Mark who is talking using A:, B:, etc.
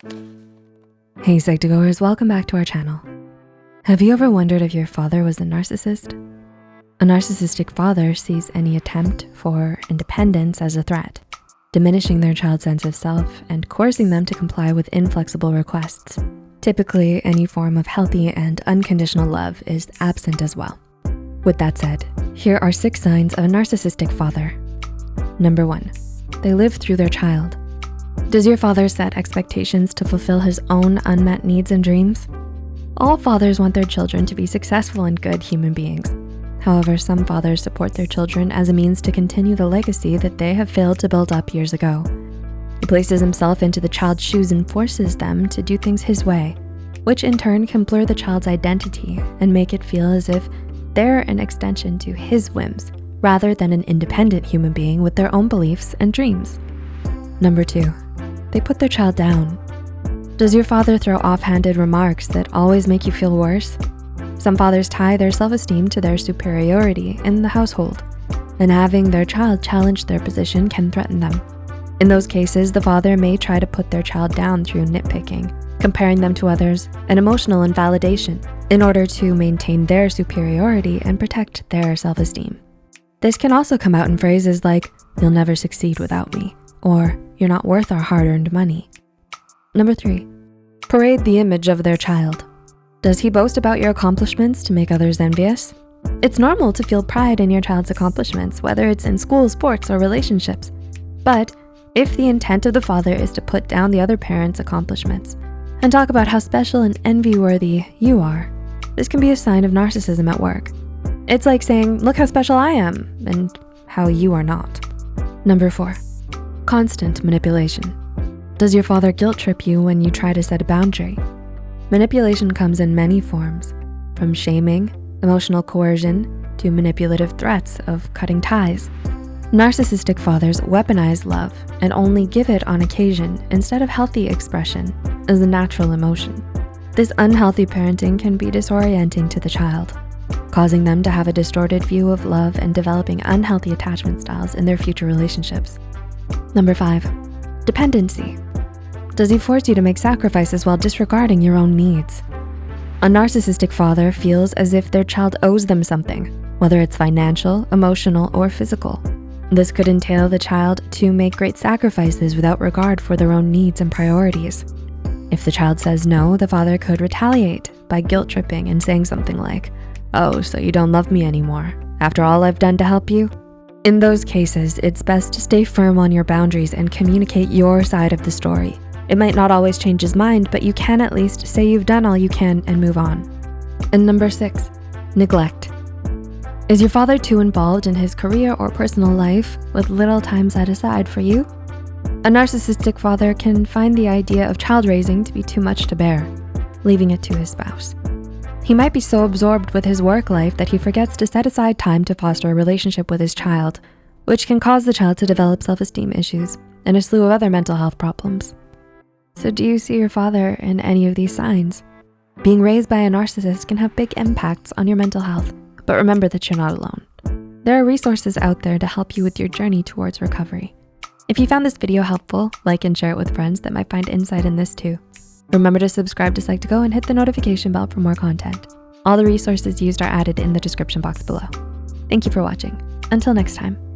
A: Hey Psych2Goers, welcome back to our channel. Have you ever wondered if your father was a narcissist? A narcissistic father sees any attempt for independence as a threat, diminishing their child's sense of self and coercing them to comply with inflexible requests. Typically, any form of healthy and unconditional love is absent as well. With that said, here are six signs of a narcissistic father. Number one, they live through their child. Does your father set expectations to fulfill his own unmet needs and dreams? All fathers want their children to be successful and good human beings. However, some fathers support their children as a means to continue the legacy that they have failed to build up years ago. He places himself into the child's shoes and forces them to do things his way, which in turn can blur the child's identity and make it feel as if they're an extension to his whims rather than an independent human being with their own beliefs and dreams. Number two, they put their child down. Does your father throw offhanded remarks that always make you feel worse? Some fathers tie their self-esteem to their superiority in the household, and having their child challenge their position can threaten them. In those cases, the father may try to put their child down through nitpicking, comparing them to others, and emotional invalidation in order to maintain their superiority and protect their self-esteem. This can also come out in phrases like, you'll never succeed without me, or you're not worth our hard-earned money. Number three, parade the image of their child. Does he boast about your accomplishments to make others envious? It's normal to feel pride in your child's accomplishments, whether it's in school, sports, or relationships. But if the intent of the father is to put down the other parent's accomplishments and talk about how special and envy-worthy you are, this can be a sign of narcissism at work. It's like saying, look how special I am and how you are not. Number four, Constant manipulation. Does your father guilt trip you when you try to set a boundary? Manipulation comes in many forms, from shaming, emotional coercion, to manipulative threats of cutting ties. Narcissistic fathers weaponize love and only give it on occasion instead of healthy expression as a natural emotion. This unhealthy parenting can be disorienting to the child, causing them to have a distorted view of love and developing unhealthy attachment styles in their future relationships. Number five, dependency. Does he force you to make sacrifices while disregarding your own needs? A narcissistic father feels as if their child owes them something, whether it's financial, emotional, or physical. This could entail the child to make great sacrifices without regard for their own needs and priorities. If the child says no, the father could retaliate by guilt tripping and saying something like, oh, so you don't love me anymore, after all I've done to help you? In those cases, it's best to stay firm on your boundaries and communicate your side of the story. It might not always change his mind, but you can at least say you've done all you can and move on. And number six, neglect. Is your father too involved in his career or personal life with little time set aside for you? A narcissistic father can find the idea of child raising to be too much to bear, leaving it to his spouse. He might be so absorbed with his work life that he forgets to set aside time to foster a relationship with his child, which can cause the child to develop self-esteem issues and a slew of other mental health problems. So do you see your father in any of these signs? Being raised by a narcissist can have big impacts on your mental health, but remember that you're not alone. There are resources out there to help you with your journey towards recovery. If you found this video helpful, like and share it with friends that might find insight in this too. Remember to subscribe to Psych2Go and hit the notification bell for more content. All the resources used are added in the description box below. Thank you for watching. Until next time.